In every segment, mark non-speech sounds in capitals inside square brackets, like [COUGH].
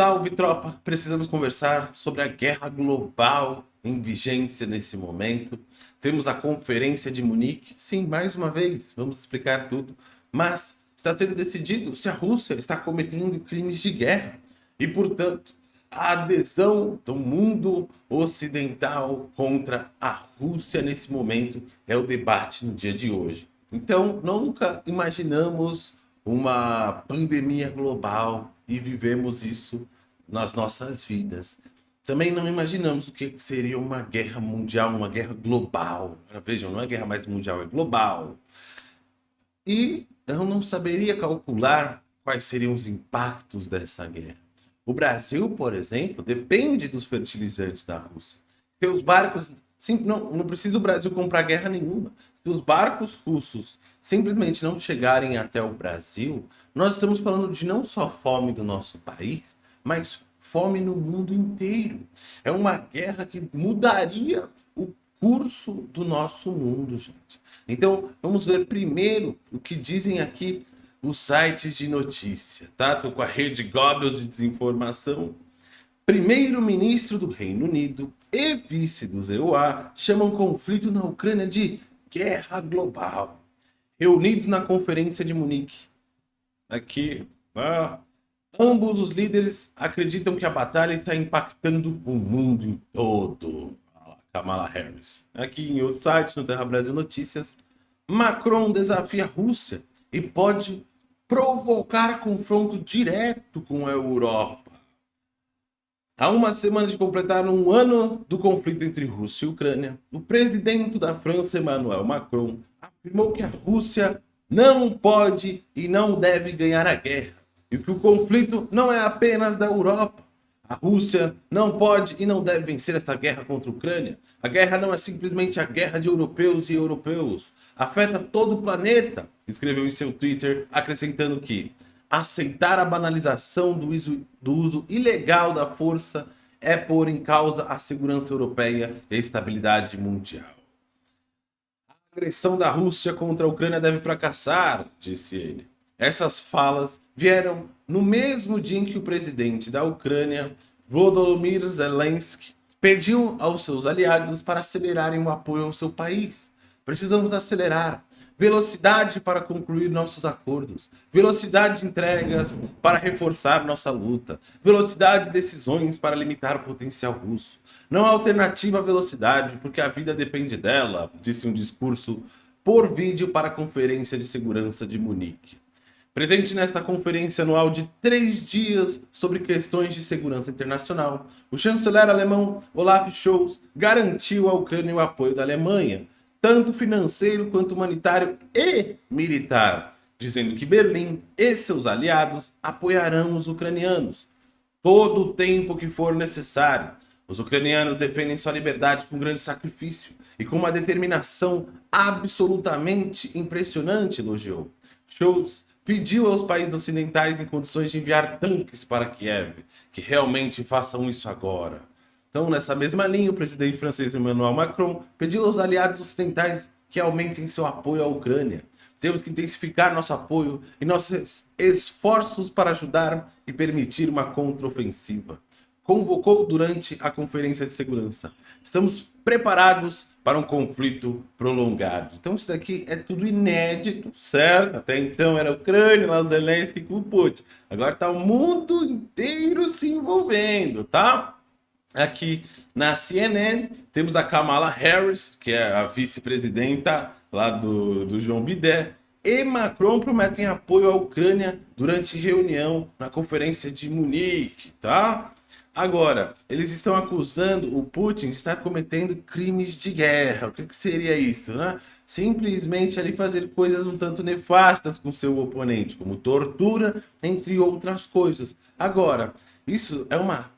Salve tropa, precisamos conversar sobre a guerra global em vigência nesse momento. Temos a conferência de Munique, sim, mais uma vez, vamos explicar tudo, mas está sendo decidido se a Rússia está cometendo crimes de guerra e, portanto, a adesão do mundo ocidental contra a Rússia nesse momento é o debate no dia de hoje. Então, nunca imaginamos uma pandemia global e vivemos isso nas nossas vidas. Também não imaginamos o que seria uma guerra mundial, uma guerra global. Vejam, não é guerra mais mundial, é global. E eu não saberia calcular quais seriam os impactos dessa guerra. O Brasil, por exemplo, depende dos fertilizantes da Rússia. Seus barcos Sim, não, não precisa o Brasil comprar guerra nenhuma. Se os barcos russos simplesmente não chegarem até o Brasil, nós estamos falando de não só fome do nosso país, mas fome no mundo inteiro. É uma guerra que mudaria o curso do nosso mundo, gente. Então, vamos ver primeiro o que dizem aqui os sites de notícia, tá? Tô com a rede Goebbels de desinformação. Primeiro-ministro do Reino Unido e vice do EUA chamam conflito na Ucrânia de guerra global. Reunidos na conferência de Munique. Aqui, ah, ambos os líderes acreditam que a batalha está impactando o mundo em todo. Kamala Harris. Aqui em outro site, no Terra Brasil Notícias, Macron desafia a Rússia e pode provocar confronto direto com a Europa. Há uma semana de completar um ano do conflito entre Rússia e Ucrânia, o presidente da França, Emmanuel Macron, afirmou que a Rússia não pode e não deve ganhar a guerra, e que o conflito não é apenas da Europa. A Rússia não pode e não deve vencer esta guerra contra a Ucrânia. A guerra não é simplesmente a guerra de europeus e europeus. Afeta todo o planeta, escreveu em seu Twitter, acrescentando que aceitar a banalização do uso, do uso ilegal da força é pôr em causa a segurança europeia e a estabilidade mundial. A agressão da Rússia contra a Ucrânia deve fracassar, disse ele. Essas falas vieram no mesmo dia em que o presidente da Ucrânia, Volodymyr Zelensky, pediu aos seus aliados para acelerarem o apoio ao seu país. Precisamos acelerar velocidade para concluir nossos acordos, velocidade de entregas para reforçar nossa luta, velocidade de decisões para limitar o potencial russo. Não há alternativa à velocidade, porque a vida depende dela, disse um discurso por vídeo para a Conferência de Segurança de Munique. Presente nesta conferência anual de três dias sobre questões de segurança internacional, o chanceler alemão Olaf Scholz garantiu à Ucrânia o apoio da Alemanha, tanto financeiro quanto humanitário e militar, dizendo que Berlim e seus aliados apoiarão os ucranianos todo o tempo que for necessário. Os ucranianos defendem sua liberdade com grande sacrifício e com uma determinação absolutamente impressionante, elogiou. Schultz pediu aos países ocidentais em condições de enviar tanques para Kiev, que realmente façam isso agora. Então, nessa mesma linha, o presidente francês Emmanuel Macron pediu aos aliados ocidentais que aumentem seu apoio à Ucrânia. Temos que intensificar nosso apoio e nossos esforços para ajudar e permitir uma contraofensiva. Convocou durante a Conferência de Segurança. Estamos preparados para um conflito prolongado. Então isso daqui é tudo inédito, certo? Até então era a Ucrânia, lá Zelensky com o Putin. Agora está o mundo inteiro se envolvendo, tá? Aqui na CNN temos a Kamala Harris, que é a vice-presidenta lá do, do João Bidé, e Macron prometem apoio à Ucrânia durante reunião na conferência de Munique, tá? Agora, eles estão acusando o Putin de estar cometendo crimes de guerra. O que, que seria isso, né? Simplesmente ali fazer coisas um tanto nefastas com seu oponente, como tortura, entre outras coisas. Agora, isso é uma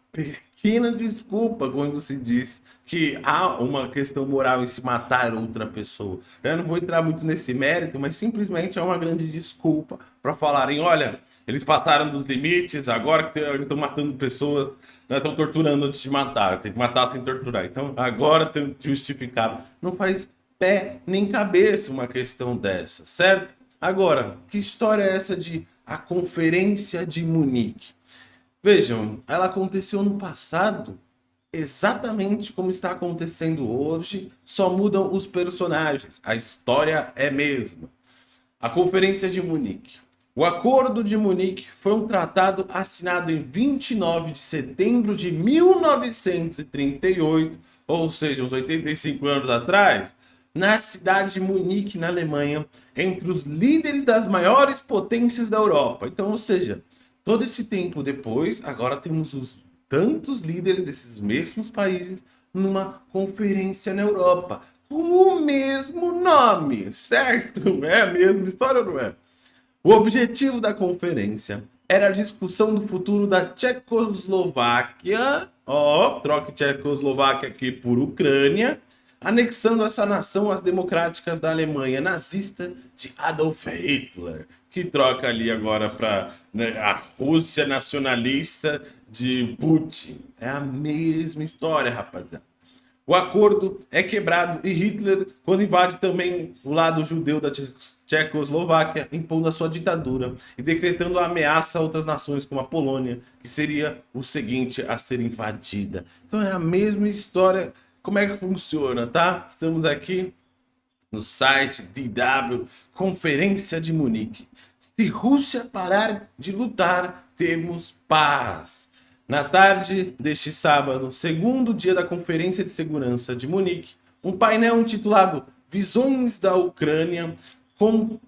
pequena desculpa quando se diz que há uma questão moral em se matar outra pessoa. Eu não vou entrar muito nesse mérito, mas simplesmente é uma grande desculpa para falarem, olha, eles passaram dos limites, agora que eles estão matando pessoas, né, estão torturando antes de matar, tem que matar sem torturar. Então agora tem justificado. Não faz pé nem cabeça uma questão dessa, certo? Agora, que história é essa de a Conferência de Munique? Vejam, ela aconteceu no passado exatamente como está acontecendo hoje, só mudam os personagens. A história é a mesma. A Conferência de Munique. O Acordo de Munique foi um tratado assinado em 29 de setembro de 1938, ou seja, uns 85 anos atrás, na cidade de Munique, na Alemanha, entre os líderes das maiores potências da Europa. Então, ou seja, todo esse tempo depois, agora temos os tantos líderes desses mesmos países numa conferência na Europa, com o mesmo nome, certo? [LAUGHS] É a mesma história ou não é? O objetivo da conferência era a discussão do futuro da Tchecoslováquia, ó, troque Tchecoslováquia aqui por Ucrânia, anexando essa nação às democráticas da Alemanha nazista de Adolf Hitler, que troca ali agora para né, a Rússia nacionalista de Putin. É a mesma história, rapaziada. O acordo é quebrado e Hitler, quando invade também o lado judeu da Tchecoslováquia, impondo a sua ditadura e decretando a ameaça a outras nações, como a Polônia, que seria o seguinte a ser invadida. Então é a mesma história. Como é que funciona, tá? Estamos aqui no site DW, Conferência de Munique. Se Rússia parar de lutar, temos paz. Na tarde deste sábado, segundo dia da Conferência de Segurança de Munique, um painel intitulado Visões da Ucrânia, com,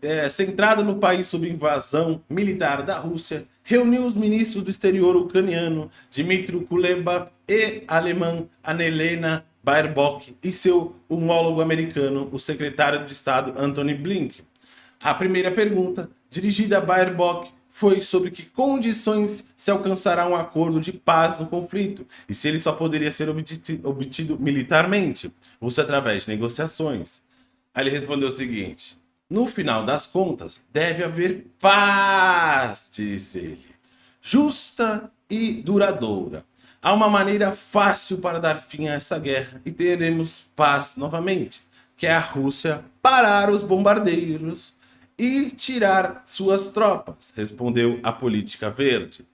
é, centrado no país sob invasão militar da Rússia, reuniu os ministros do exterior ucraniano Dmitry Kuleba e alemã Annalena Baerbock e seu homólogo americano, o secretário de Estado Antony Blinken. A primeira pergunta, dirigida a Baerbock, foi sobre que condições se alcançará um acordo de paz no conflito e se ele só poderia ser obtido, obtido militarmente, ou se através de negociações. Aí ele respondeu o seguinte, no final das contas, deve haver paz, disse ele, justa e duradoura. Há uma maneira fácil para dar fim a essa guerra e teremos paz novamente, que é a Rússia parar os bombardeiros e tirar suas tropas, respondeu a política verde.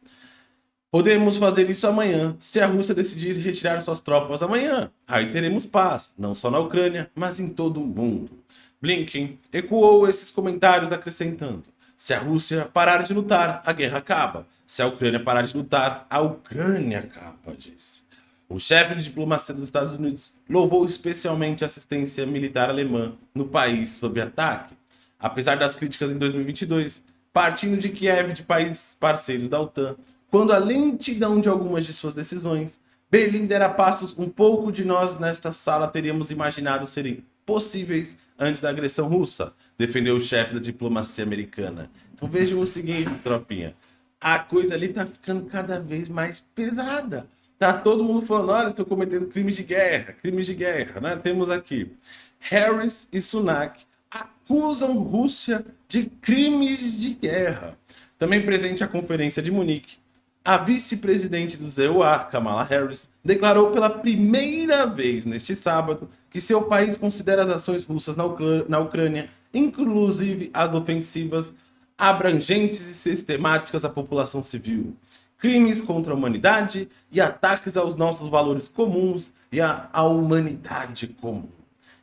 Podemos fazer isso amanhã, se a Rússia decidir retirar suas tropas amanhã. Aí teremos paz, não só na Ucrânia, mas em todo o mundo. Blinken ecoou esses comentários acrescentando, se a Rússia parar de lutar, a guerra acaba. Se a Ucrânia parar de lutar, a Ucrânia acaba, disse. O chefe de diplomacia dos Estados Unidos louvou especialmente a assistência militar alemã no país sob ataque apesar das críticas em 2022, partindo de Kiev de países parceiros da OTAN, quando a lentidão de algumas de suas decisões, Berlim dera passos um pouco de nós nesta sala teríamos imaginado serem possíveis antes da agressão russa, defendeu o chefe da diplomacia americana. Então vejam o seguinte, tropinha, a coisa ali tá ficando cada vez mais pesada. Tá todo mundo falando, olha, estou cometendo crimes de guerra, crimes de guerra, né? Temos aqui Harris e Sunak acusam Rússia de crimes de guerra. Também presente à Conferência de Munique, a vice-presidente do ZEUA, Kamala Harris, declarou pela primeira vez neste sábado que seu país considera as ações russas na, Ucrânia, na Ucrânia inclusive as ofensivas, abrangentes e sistemáticas à população civil, crimes contra a humanidade e ataques aos nossos valores comuns e à humanidade comum.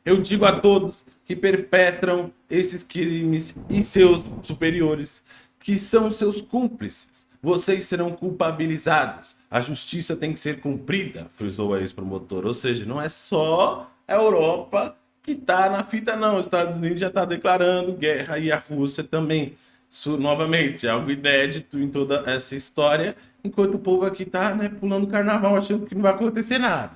Eu digo a todos que perpetram esses crimes e seus superiores, que são seus cúmplices. Vocês serão culpabilizados. A justiça tem que ser cumprida, frisou a ex-promotor. Ou seja, não é só a Europa que está na fita, não. Os Estados Unidos já está declarando guerra e a Rússia também. Isso, novamente, é algo inédito em toda essa história, enquanto o povo aqui está né, pulando carnaval achando que não vai acontecer nada.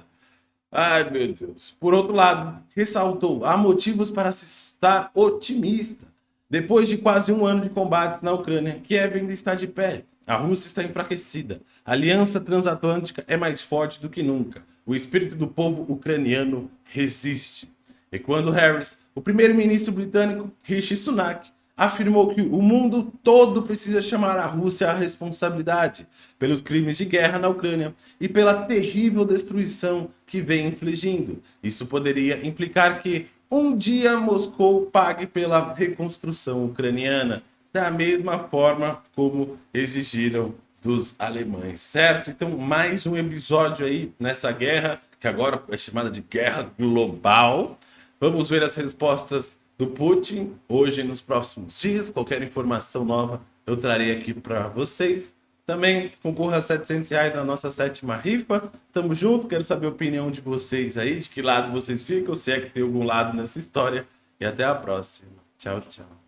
Ai, meu Deus. Por outro lado, ressaltou, há motivos para se estar otimista. Depois de quase um ano de combates na Ucrânia, Kiev ainda está de pé. A Rússia está enfraquecida. A aliança transatlântica é mais forte do que nunca. O espírito do povo ucraniano resiste. E quando Harris, o primeiro-ministro britânico Rishi Sunak, afirmou que o mundo todo precisa chamar a Rússia à responsabilidade pelos crimes de guerra na Ucrânia e pela terrível destruição que vem infligindo. Isso poderia implicar que um dia Moscou pague pela reconstrução ucraniana, da mesma forma como exigiram dos alemães, certo? Então, mais um episódio aí nessa guerra, que agora é chamada de guerra global. Vamos ver as respostas do Putin hoje nos próximos dias. Qualquer informação nova eu trarei aqui para vocês. Também concorra a 700 reais na nossa sétima rifa. Tamo junto, quero saber a opinião de vocês aí, de que lado vocês ficam, se é que tem algum lado nessa história. E até a próxima. Tchau, tchau.